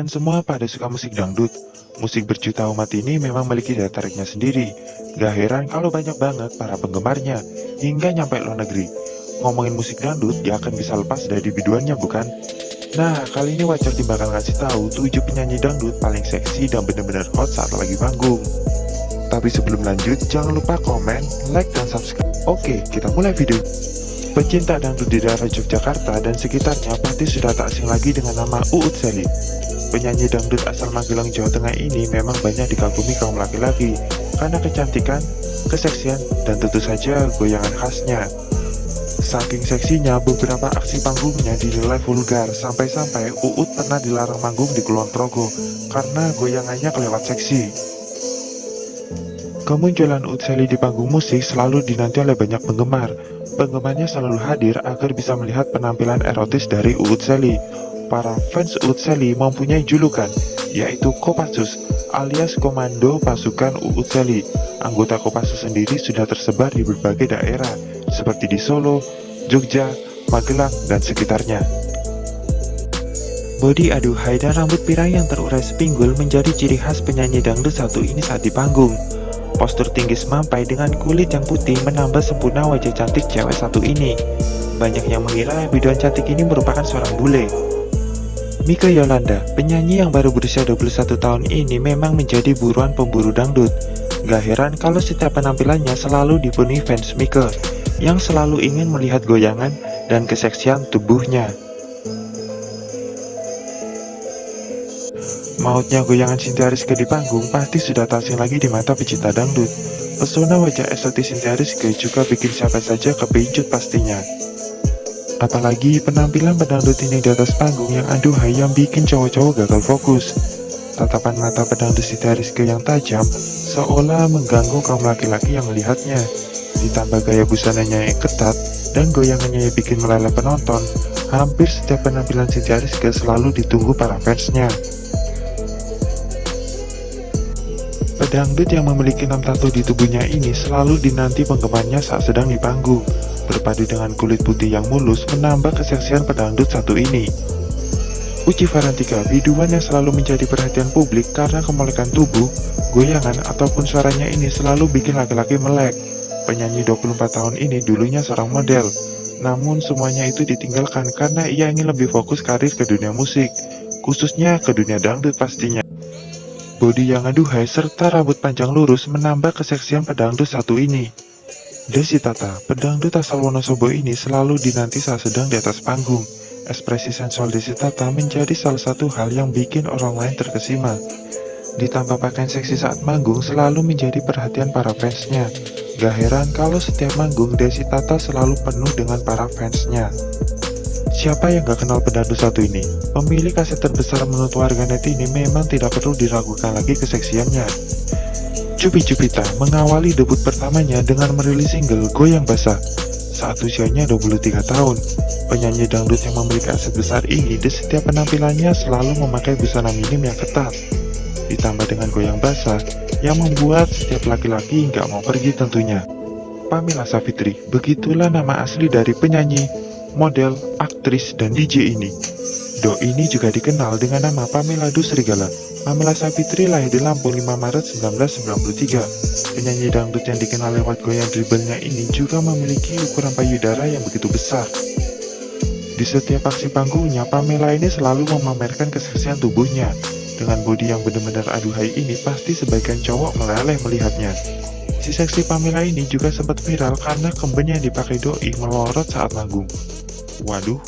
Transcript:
kalian semua pada suka musik dangdut. Musik berjuta umat ini memang memiliki daya tariknya sendiri. Gak heran kalau banyak banget para penggemarnya, hingga nyampe luar negeri. Ngomongin musik dangdut, dia akan bisa lepas dari biduannya bukan? Nah, kali ini Wajar bakal ngasih tahu 7 penyanyi dangdut paling seksi dan bener-bener hot saat lagi panggung. Tapi sebelum lanjut, jangan lupa komen, like, dan subscribe. Oke, kita mulai video. Pecinta dangdut di daerah Yogyakarta dan sekitarnya pasti sudah tak asing lagi dengan nama Uut Seli. Penyanyi dangdut asal Magelang, Jawa Tengah ini memang banyak dikagumi kaum laki-laki karena kecantikan, keseksian, dan tentu saja goyangan khasnya. Saking seksinya, beberapa aksi panggungnya dinilai vulgar, sampai-sampai Uut pernah dilarang manggung di Kulon Progo karena goyangannya kelewat seksi. Kemunculan Uut Seli di panggung musik selalu dinanti oleh banyak penggemar, Penggemarnya selalu hadir agar bisa melihat penampilan erotis dari Uut Seli. Para fans Uut Seli mempunyai julukan, yaitu Kopassus, alias Komando Pasukan Uut Seli. Anggota Kopassus sendiri sudah tersebar di berbagai daerah, seperti di Solo, Jogja, Magelang, dan sekitarnya. Bodi aduhai dan rambut pirang yang terurai sepinggul menjadi ciri khas penyanyi dangdut satu ini saat di panggung. Postur tinggi semampai dengan kulit yang putih menambah sempurna wajah cantik cewek satu ini. Banyak yang mengira biduan cantik ini merupakan seorang bule. Mika Yolanda, penyanyi yang baru berusia 21 tahun ini memang menjadi buruan pemburu dangdut. Gak heran kalau setiap penampilannya selalu dipenuhi fans Mika, yang selalu ingin melihat goyangan dan keseksian tubuhnya. Mautnya goyangan Cynthia Rizky di panggung pasti sudah tak lagi di mata pecinta dangdut. Pesona wajah estetis Cynthia Rizky juga bikin siapa saja kepincut pastinya. Apalagi penampilan pedangdut ini di atas panggung yang aduhai yang bikin cowok-cowok gagal fokus. Tatapan mata pedangdut Rizky yang tajam seolah mengganggu kaum laki-laki yang melihatnya. Ditambah gaya busananya yang ketat dan goyangannya yang bikin meleleh penonton, hampir setiap penampilan Rizky selalu ditunggu para fansnya. Pedangdut yang memiliki enam tato di tubuhnya ini selalu dinanti penggemarnya saat sedang di panggung. Berpadu dengan kulit putih yang mulus menambah keseksian pedangdut satu ini. Uci Varantika, biduan yang selalu menjadi perhatian publik karena kemolekan tubuh, goyangan, ataupun suaranya ini selalu bikin laki-laki melek. Penyanyi 24 tahun ini dulunya seorang model, namun semuanya itu ditinggalkan karena ia ingin lebih fokus karir ke dunia musik, khususnya ke dunia dangdut pastinya. Bodi yang aduhai serta rambut panjang lurus menambah keseksian pedangdut satu ini. Desi Tata, pedangdut asal Wonosobo ini selalu dinanti saat sedang di atas panggung. Ekspresi sensual Desi Tata menjadi salah satu hal yang bikin orang lain terkesima. Ditambah pakaian seksi saat manggung selalu menjadi perhatian para fansnya. Gak heran kalau setiap manggung Desi Tata selalu penuh dengan para fansnya. Siapa yang gak kenal pedangdut satu ini? Pemilik kaset terbesar menurut warganet ini memang tidak perlu diragukan lagi keseksiannya. Cupi Cupita mengawali debut pertamanya dengan merilis single Goyang Basah saat usianya 23 tahun. Penyanyi dangdut yang memiliki aset besar ini di setiap penampilannya selalu memakai busana minim yang ketat. Ditambah dengan goyang basah yang membuat setiap laki-laki nggak mau pergi tentunya. Pamela Savitri, begitulah nama asli dari penyanyi model, aktris, dan DJ ini. Do ini juga dikenal dengan nama Pamela Dusrigala. Pamela Savitri lahir di Lampung 5 Maret 1993. Penyanyi dangdut yang dikenal lewat goyang dribblenya ini juga memiliki ukuran payudara yang begitu besar. Di setiap aksi panggungnya, Pamela ini selalu memamerkan keseksian tubuhnya. Dengan bodi yang benar-benar aduhai ini, pasti sebagian cowok meleleh melihatnya. Si seksi Pamela ini juga sempat viral karena kemben yang dipakai doi melorot saat manggung. Waduh,